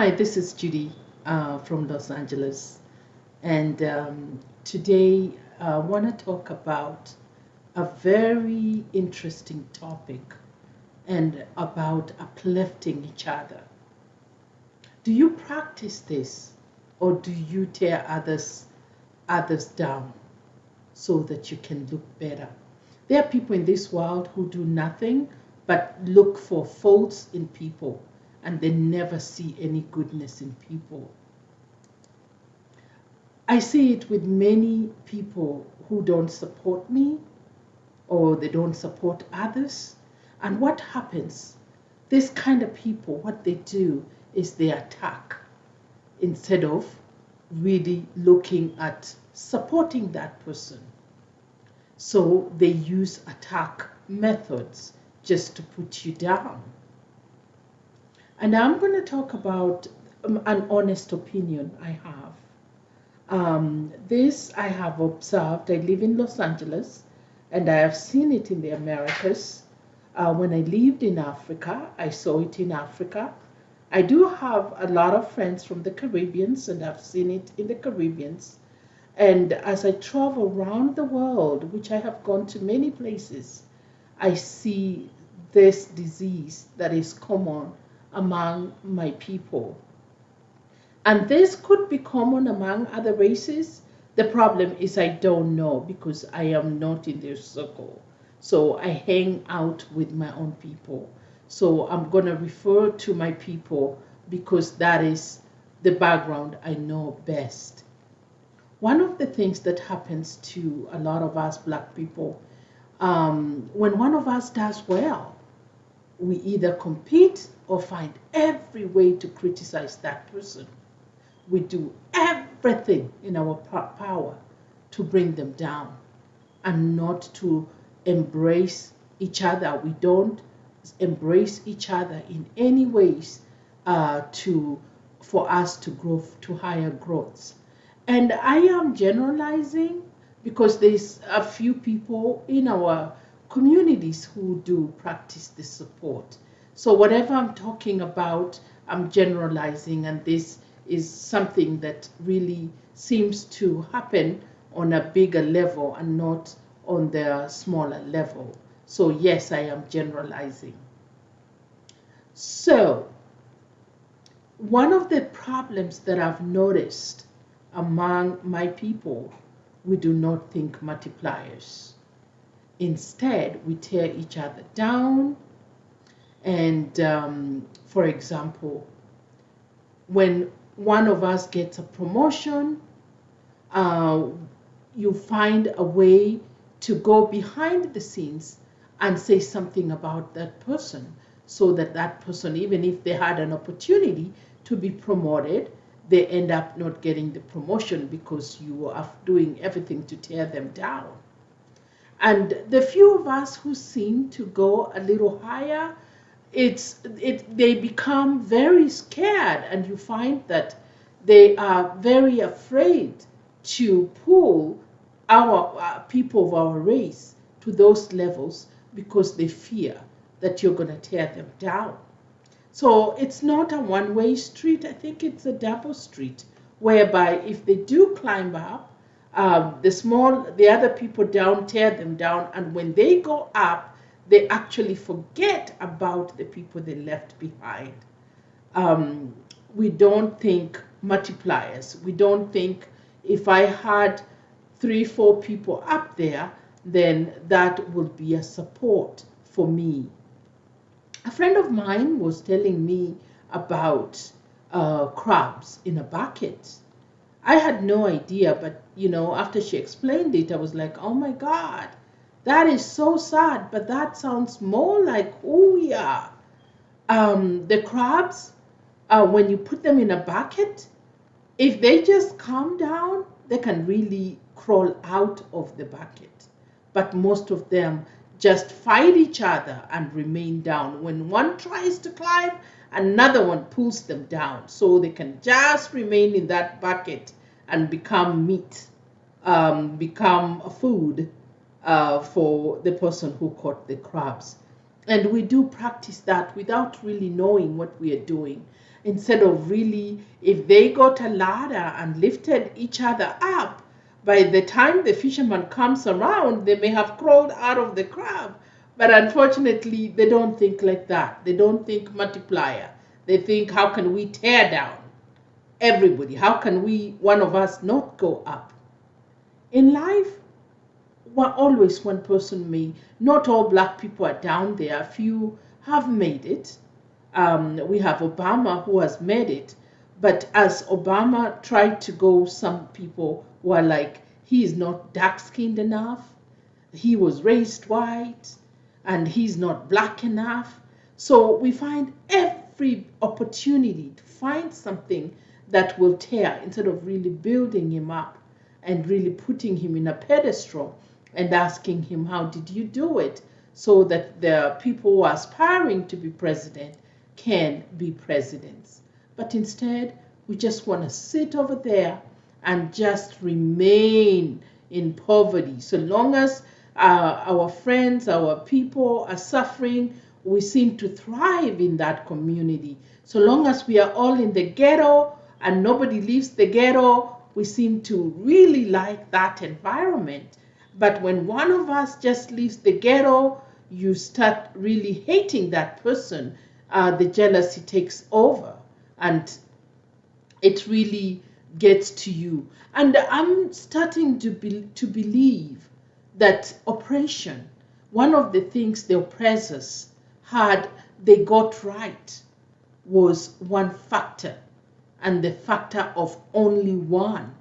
Hi, this is Judy uh, from Los Angeles, and um, today I want to talk about a very interesting topic and about uplifting each other. Do you practice this, or do you tear others others down so that you can look better? There are people in this world who do nothing but look for faults in people and they never see any goodness in people. I see it with many people who don't support me or they don't support others. And what happens? This kind of people, what they do is they attack instead of really looking at supporting that person. So they use attack methods just to put you down. And I'm going to talk about um, an honest opinion I have. Um, this I have observed. I live in Los Angeles and I have seen it in the Americas. Uh, when I lived in Africa, I saw it in Africa. I do have a lot of friends from the Caribbeans and I've seen it in the Caribbeans. And as I travel around the world, which I have gone to many places, I see this disease that is common among my people. And this could be common among other races. The problem is I don't know because I am not in their circle. So I hang out with my own people. So I'm going to refer to my people because that is the background I know best. One of the things that happens to a lot of us black people, um, when one of us does well, we either compete or find every way to criticize that person. We do everything in our power to bring them down and not to embrace each other. We don't embrace each other in any ways uh, to for us to grow to higher growths. And I am generalizing because there's a few people in our communities who do practice this support. So whatever I'm talking about, I'm generalizing, and this is something that really seems to happen on a bigger level and not on the smaller level. So yes, I am generalizing. So one of the problems that I've noticed among my people, we do not think multipliers. Instead, we tear each other down. And um, for example, when one of us gets a promotion, uh, you find a way to go behind the scenes and say something about that person so that that person, even if they had an opportunity to be promoted, they end up not getting the promotion because you are doing everything to tear them down. And the few of us who seem to go a little higher, it's it they become very scared, and you find that they are very afraid to pull our uh, people of our race to those levels because they fear that you're going to tear them down. So it's not a one-way street. I think it's a double street, whereby if they do climb up, um, the small, the other people down, tear them down, and when they go up, they actually forget about the people they left behind. Um, we don't think multipliers. We don't think if I had three, four people up there, then that would be a support for me. A friend of mine was telling me about uh, crabs in a bucket I had no idea, but you know, after she explained it, I was like, oh my God, that is so sad, but that sounds more like who we are. Um, the crabs, uh, when you put them in a bucket, if they just calm down, they can really crawl out of the bucket. But most of them just fight each other and remain down. When one tries to climb, another one pulls them down so they can just remain in that bucket and become meat, um, become food uh, for the person who caught the crabs. And we do practice that without really knowing what we are doing. instead of really, if they got a ladder and lifted each other up, by the time the fisherman comes around, they may have crawled out of the crab. But unfortunately, they don't think like that. They don't think multiplier. They think, how can we tear down everybody? How can we, one of us, not go up? In life, well, always one person may, not all black people are down there. A few have made it. Um, we have Obama who has made it. But as Obama tried to go, some people were like, he is not dark skinned enough. He was raised white and he's not black enough. So we find every opportunity to find something that will tear instead of really building him up and really putting him in a pedestal and asking him, How did you do it? So that the people who are aspiring to be president can be presidents. But instead, we just want to sit over there and just remain in poverty. So long as uh, our friends, our people are suffering, we seem to thrive in that community. So long as we are all in the ghetto and nobody leaves the ghetto, we seem to really like that environment. But when one of us just leaves the ghetto, you start really hating that person. Uh, the jealousy takes over and it really gets to you. And I'm starting to, be, to believe that oppression, one of the things the oppressors had, they got right, was one factor, and the factor of only one.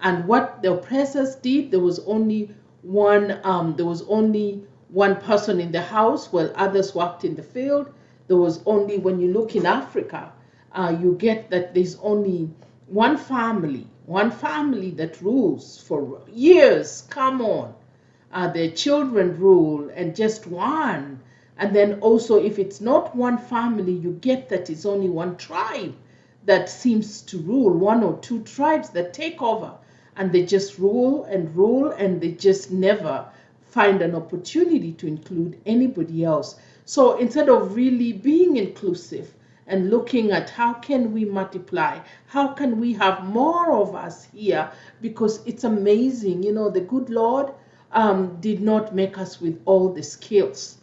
And what the oppressors did, there was only one, um, there was only one person in the house while others worked in the field. There was only, when you look in Africa, uh, you get that there's only one family, one family that rules for years. Come on. Uh, their children rule and just one. And then also, if it's not one family, you get that it's only one tribe that seems to rule, one or two tribes that take over. And they just rule and rule, and they just never find an opportunity to include anybody else. So instead of really being inclusive, and looking at how can we multiply how can we have more of us here because it's amazing you know the good lord um, did not make us with all the skills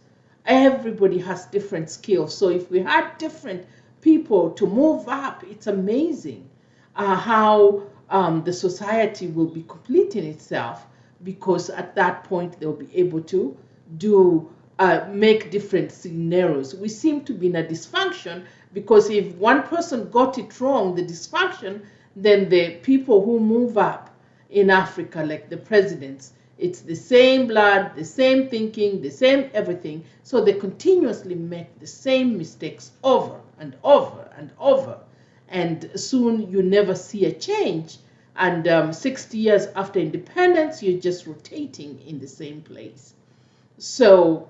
everybody has different skills so if we had different people to move up it's amazing uh, how um, the society will be complete in itself because at that point they'll be able to do uh, make different scenarios. We seem to be in a dysfunction because if one person got it wrong, the dysfunction, then the people who move up in Africa, like the presidents, it's the same blood, the same thinking, the same everything. So they continuously make the same mistakes over and over and over. And soon you never see a change. And um, 60 years after independence, you're just rotating in the same place. So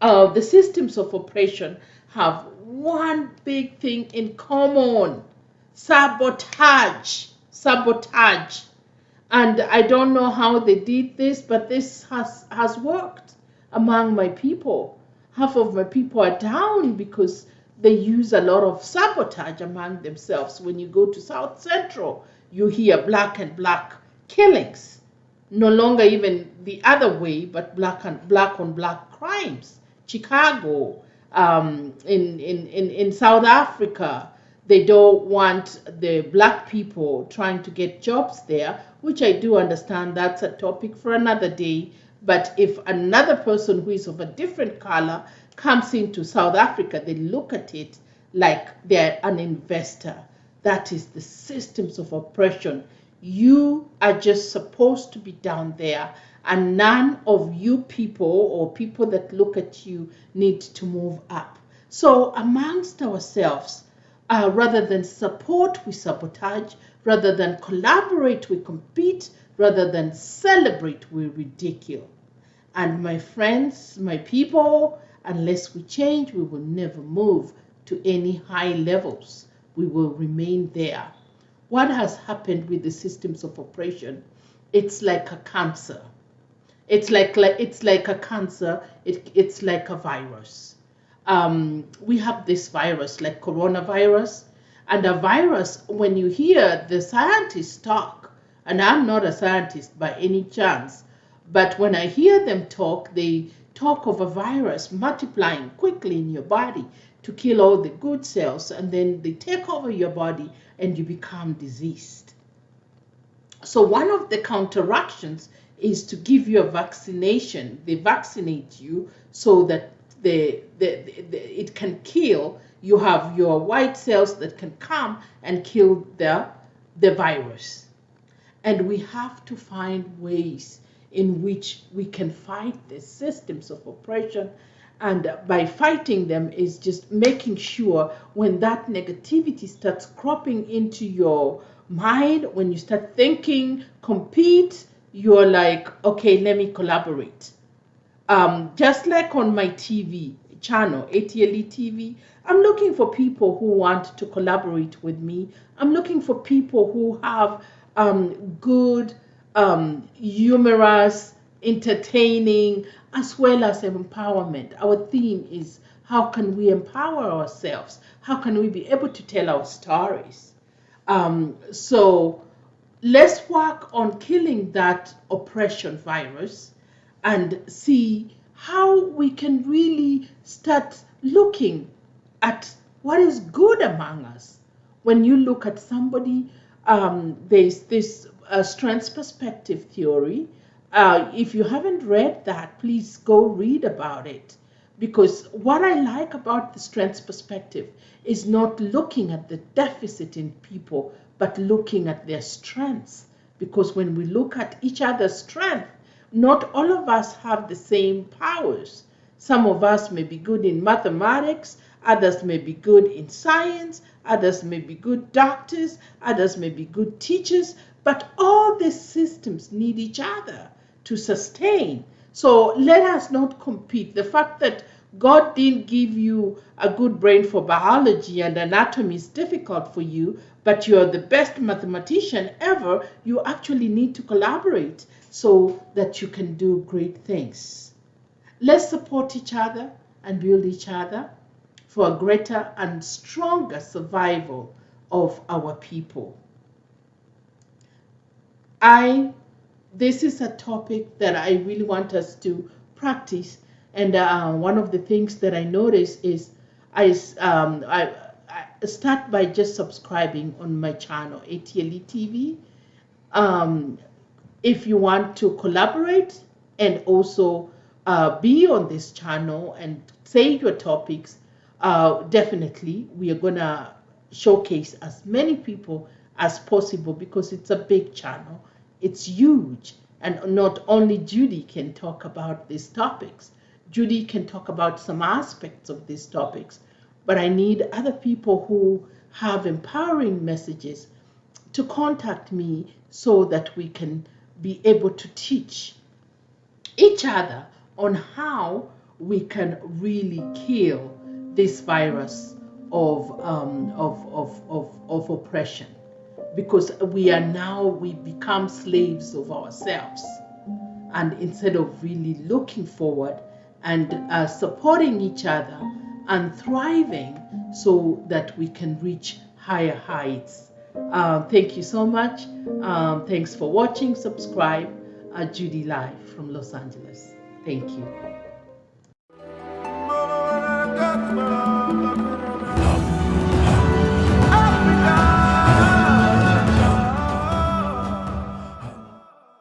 uh, the systems of oppression have one big thing in common sabotage. Sabotage. And I don't know how they did this, but this has, has worked among my people. Half of my people are down because they use a lot of sabotage among themselves. When you go to South Central, you hear black and black killings. No longer even the other way, but black and black on black crimes. Chicago, um, in, in, in, in South Africa, they don't want the black people trying to get jobs there, which I do understand that's a topic for another day. But if another person who is of a different color comes into South Africa, they look at it like they're an investor. That is the systems of oppression. You are just supposed to be down there and none of you people or people that look at you need to move up. So, amongst ourselves, uh, rather than support, we sabotage, rather than collaborate, we compete, rather than celebrate, we ridicule. And my friends, my people, unless we change, we will never move to any high levels. We will remain there. What has happened with the systems of oppression? It's like a cancer it's like, like it's like a cancer. It, it's like a virus. um, we have this virus like coronavirus. And a virus, when you hear the scientists talk, and I'm not a scientist by any chance, but when I hear them talk, they talk of a virus multiplying quickly in your body to kill all the good cells, and then they take over your body and you become diseased. So, one of the counteractions is to give you a vaccination. They vaccinate you so that the, the, the, it can kill. You have your white cells that can come and kill the, the virus. And we have to find ways in which we can fight the systems of oppression. And by fighting them is just making sure when that negativity starts cropping into your mind, when you start thinking, compete, you're like, okay, let me collaborate. Um, just like on my TV channel, ATLE TV, I'm looking for people who want to collaborate with me. I'm looking for people who have um, good, um, humorous, entertaining, as well as empowerment. Our theme is how can we empower ourselves? How can we be able to tell our stories? Um, so let's work on killing that oppression virus and see how we can really start looking at what is good among us. When you look at somebody, um, there's this uh, strengths perspective theory. Uh, if you haven't read that, please go read about it. Because what I like about the strengths perspective is not looking at the deficit in people, but looking at their strengths. Because when we look at each other's strength, not all of us have the same powers. Some of us may be good in mathematics, others may be good in science, others may be good doctors, others may be good teachers, but all these systems need each other to sustain. So let us not compete. The fact that God didn't give you a good brain for biology and anatomy is difficult for you, but you're the best mathematician ever, you actually need to collaborate so that you can do great things. Let's support each other and build each other for a greater and stronger survival of our people. I this is a topic that I really want us to practice and uh, one of the things that I notice is I, um, I, I, start by just subscribing on my channel, ATLE TV. Um, if you want to collaborate and also uh, be on this channel and say your topics, uh, definitely we are going to showcase as many people as possible because it's a big channel. It's huge. And not only Judy can talk about these topics, Judy can talk about some aspects of these topics, but I need other people who have empowering messages to contact me so that we can be able to teach each other on how we can really kill this virus of, um, of, of, of, of oppression because we are now we become slaves of ourselves and instead of really looking forward and uh, supporting each other and thriving so that we can reach higher heights. Um, thank you so much. Um, thanks for watching. Subscribe. Uh, Judy Live from Los Angeles. Thank you.